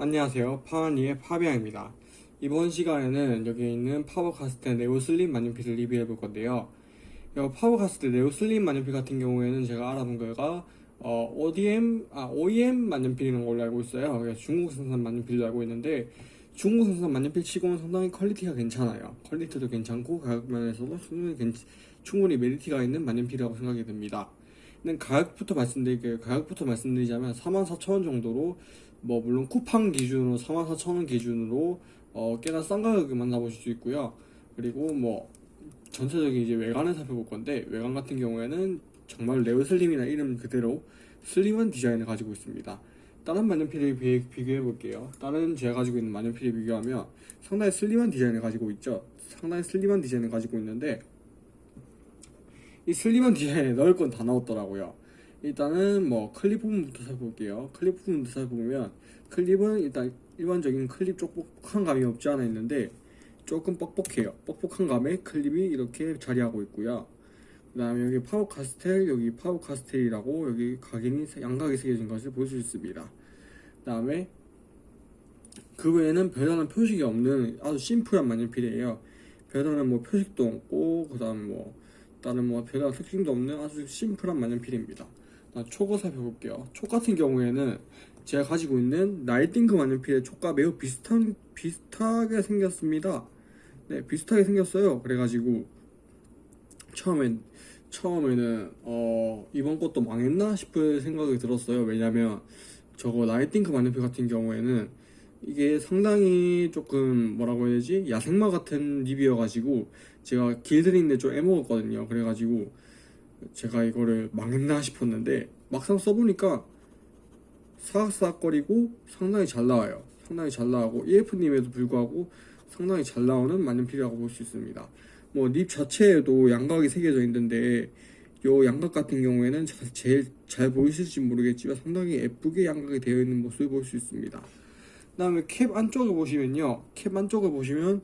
안녕하세요. 파와니의 파비앙입니다. 이번 시간에는 여기 있는 파버카스텔 네오 슬림 만년필을 리뷰해 볼 건데요. 이 파버카스텔 네오 슬림 만년필 같은 경우에는 제가 알아본 거가 어, ODM, 아, OEM 만년필이라는 걸로 알고 있어요. 중국 생산 만년필로 알고 있는데 중국 생산 만년필 치고는 상당히 퀄리티가 괜찮아요. 퀄리티도 괜찮고 가격 면에서도 충분히, 괜- 충분히 메리트가 있는 만년필이라고 생각이 듭니다. 가격부터 말씀드릴게요. 가격부터 말씀드리자면 44,000원 정도로 뭐 물론 쿠팡 기준으로 44,000원 기준으로 어 꽤나 싼 가격에 만나보실 수 있고요. 그리고 뭐 전체적인 이제 외관을 살펴볼 건데 외관 같은 경우에는 정말 네오 슬림이나 이름 그대로 슬림한 디자인을 가지고 있습니다. 다른 만년필에 비, 비교해 볼게요. 다른 제가 가지고 있는 만년필에 비교하면 상당히 슬림한 디자인을 가지고 있죠. 상당히 슬림한 디자인을 가지고 있는데 이 슬림한 디자인에 넣을 건다 넣었더라고요. 일단은 뭐 클립 부분부터 살펴볼게요. 클립 부분부터 살펴보면 클립은 일단 일반적인 클립 뻑뻑한 감이 없지 않아 있는데 조금 뻑뻑해요. 뻑뻑한 감에 클립이 이렇게 자리하고 있고요. 그 다음에 여기 파버카스텔, 여기 파버카스텔이라고 여기 각인이 양각이 새겨진 것을 볼 수 있습니다. 그 다음에 그 외에는 별다른 표식이 없는 아주 심플한 만년필이에요. 별다른 뭐 표식도 없고 그 다음 뭐 다른 뭐 별다른 특징도 없는 아주 심플한 만년필입니다. 자, 촉을 살펴볼게요. 촉 같은 경우에는 제가 가지고 있는 나이팅크 만년필의 촉과 매우 비슷한 비슷하게 생겼습니다. 네, 비슷하게 생겼어요. 그래가지고 처음엔 처음에는 어 이번 것도 망했나 싶을 생각이 들었어요. 왜냐면 저거 나이팅크 만년필 같은 경우에는 이게 상당히 조금 뭐라고 해야 되지 야생마 같은 립이어가지고 제가 길들이는데 좀 애먹었거든요. 그래가지고 제가 이거를 망했나 싶었는데 막상 써보니까 사각사각거리고 상당히 잘 나와요. 상당히 잘 나오고 EF님에도 불구하고 상당히 잘 나오는 만년필이라고 볼 수 있습니다. 뭐 립 자체에도 양각이 새겨져 있는데 요 양각 같은 경우에는 자- 제일 잘 보이실지 모르겠지만 상당히 예쁘게 양각이 되어 있는 모습을 볼 수 있습니다. 그 다음에 캡 안쪽을 보시면요, 캡 안쪽을 보시면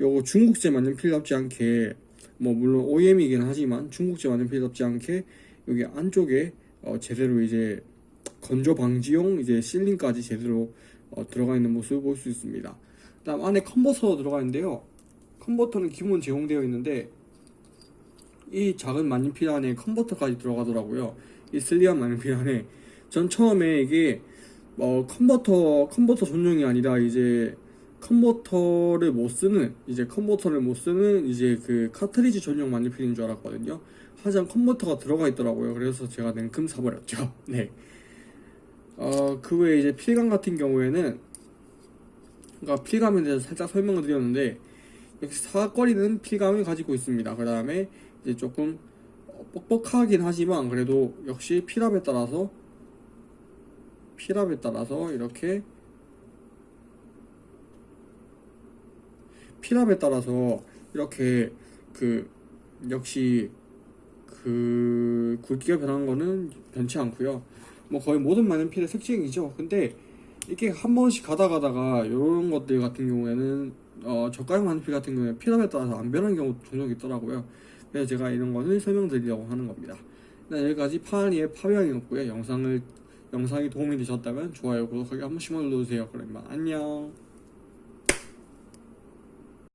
요거 중국제 만년필답지 않게 뭐 물론 OEM이긴 하지만 중국제 만년필답지 않게 여기 안쪽에 어 제대로 이제 건조 방지용 이제 실링까지 제대로 어 들어가 있는 모습을 볼 수 있습니다. 그다음 안에 컨버터도 들어가 있는데요. 컨버터는 기본 제공되어 있는데 이 작은 만년필 안에 컨버터까지 들어가더라고요. 이 슬리한 만년필 안에 전 처음에 이게 어 컨버터 컨버터 전용이 아니라 이제 컨버터를 못 쓰는 이제 컨버터를 못 쓰는 이제 그 카트리지 전용 만년필인 줄 알았거든요. 하지만 컨버터가 들어가 있더라고요. 그래서 제가 냉큼 사버렸죠. 네. 어, 그 외에 이제 필감 같은 경우에는 그러니까 필감에 대해서 살짝 설명을 드렸는데 역시 사각거리는 필감을 가지고 있습니다. 그 다음에 이제 조금 뻑뻑하긴 하지만 그래도 역시 필압에 따라서 필압에 따라서 이렇게 필압에 따라서 이렇게 그 역시 그 굵기가 변한 거는 변치 않고요. 뭐 거의 모든 만년필의 특징이죠. 근데 이렇게 한 번씩 가다 가다가 이런 것들 같은 경우에는 어 저가형 만년필 같은 경우에 필압에 따라서 안 변하는 경우도 종종 있더라고요. 그래서 제가 이런 거는 설명드리려고 하는 겁니다. 네, 여기까지 파니의 파비앙이었고요. 영상을 영상이 도움이 되셨다면 좋아요, 구독하기 한 번씩만 눌러주세요. 그러면 안녕.